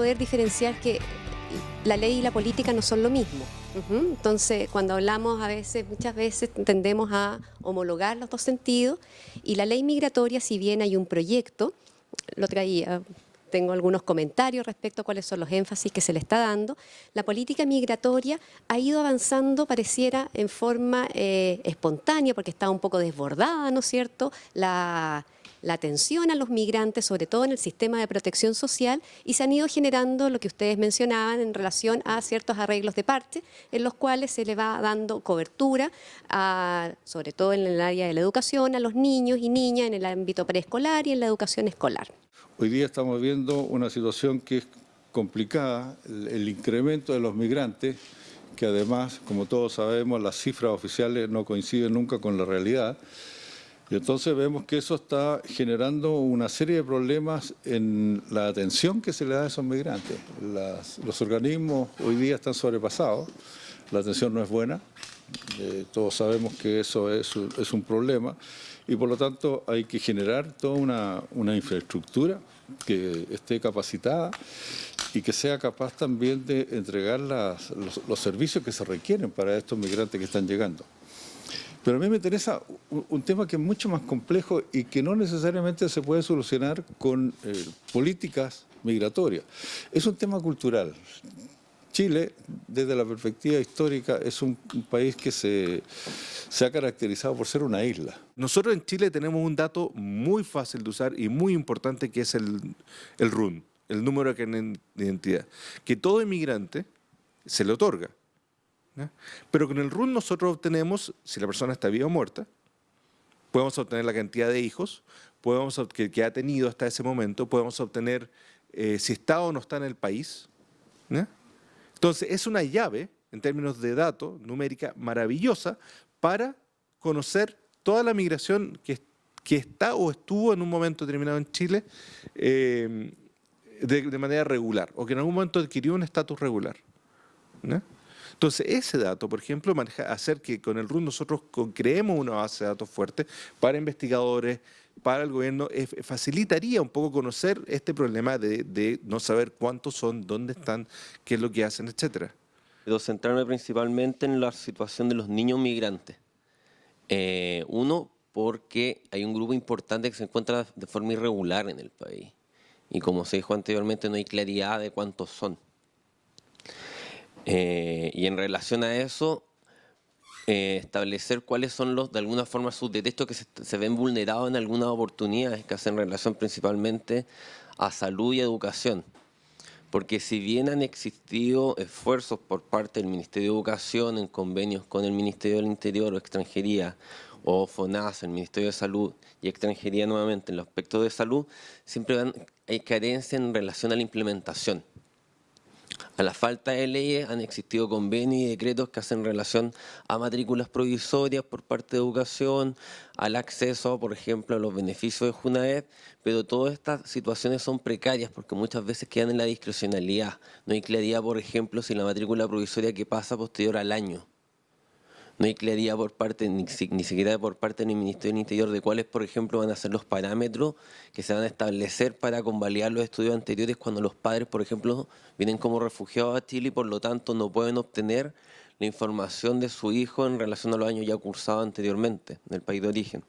poder diferenciar que la ley y la política no son lo mismo. Entonces, cuando hablamos a veces, muchas veces tendemos a homologar los dos sentidos y la ley migratoria, si bien hay un proyecto, lo traía, tengo algunos comentarios respecto a cuáles son los énfasis que se le está dando. La política migratoria ha ido avanzando, pareciera, en forma eh, espontánea, porque está un poco desbordada, ¿no es cierto?, la la atención a los migrantes, sobre todo en el sistema de protección social, y se han ido generando lo que ustedes mencionaban en relación a ciertos arreglos de parte, en los cuales se le va dando cobertura, sobre todo en el área de la educación, a los niños y niñas en el ámbito preescolar y en la educación escolar. Hoy día estamos viendo una situación que es complicada, el incremento de los migrantes, que además, como todos sabemos, las cifras oficiales no coinciden nunca con la realidad, y entonces vemos que eso está generando una serie de problemas en la atención que se le da a esos migrantes. los organismos hoy día están sobrepasados, la atención no es buena, eh, todos sabemos que eso es, un problema y por lo tanto hay que generar toda una, infraestructura que esté capacitada y que sea capaz también de entregar los servicios que se requieren para estos migrantes que están llegando. Pero a mí me interesa un, tema que es mucho más complejo y que no necesariamente se puede solucionar con eh, políticas migratorias. Es un tema cultural. Chile, desde la perspectiva histórica, es un, país que se, ha caracterizado por ser una isla. Nosotros en Chile tenemos un dato muy fácil de usar y muy importante que es el, el RUN, el número de identidad, que todo inmigrante se le otorga. Pero con el RUN nosotros obtenemos, si la persona está viva o muerta, podemos obtener la cantidad de hijos podemos, que, que ha tenido hasta ese momento, podemos obtener eh, si está o no está en el país. Entonces, es una llave, en términos de datos, numérica, maravillosa para conocer toda la migración que, que está o estuvo en un momento determinado en Chile eh, de, de, manera regular, o que en algún momento adquirió un estatus regular. ¿no? Entonces, ese dato, por ejemplo, hacer que con el RUN nosotros creemos una base de datos fuerte para investigadores, para el gobierno, facilitaría un poco conocer este problema de, no saber cuántos son, dónde están, qué es lo que hacen, etcétera. Quiero centrarme principalmente en la situación de los niños migrantes. Eh, uno, porque hay un grupo importante que se encuentra de forma irregular en el país. Y como se dijo anteriormente, no hay claridad de cuántos son. Eh, y en relación a eso, eh, establecer cuáles son los, de alguna forma, sus derechos que se, ven vulnerados en algunas oportunidades que hacen relación principalmente a salud y educación. Porque si bien han existido esfuerzos por parte del Ministerio de Educación en convenios con el Ministerio del Interior o Extranjería, o FONAS, el Ministerio de Salud y Extranjería nuevamente en los aspectos de salud, siempre hay carencia en relación a la implementación. A la falta de leyes han existido convenios y decretos que hacen relación a matrículas provisorias por parte de educación, al acceso, por ejemplo, a los beneficios de Junaed, pero todas estas situaciones son precarias porque muchas veces quedan en la discrecionalidad. No hay claridad, por ejemplo, si la matrícula provisoria que pasa posterior al año no hay claridad por parte, ni, siquiera por parte del Ministerio del Interior de cuáles, por ejemplo, van a ser los parámetros que se van a establecer para convalidar los estudios anteriores cuando los padres, por ejemplo, vienen como refugiados a Chile y por lo tanto no pueden obtener la información de su hijo en relación a los años ya cursados anteriormente en el país de origen.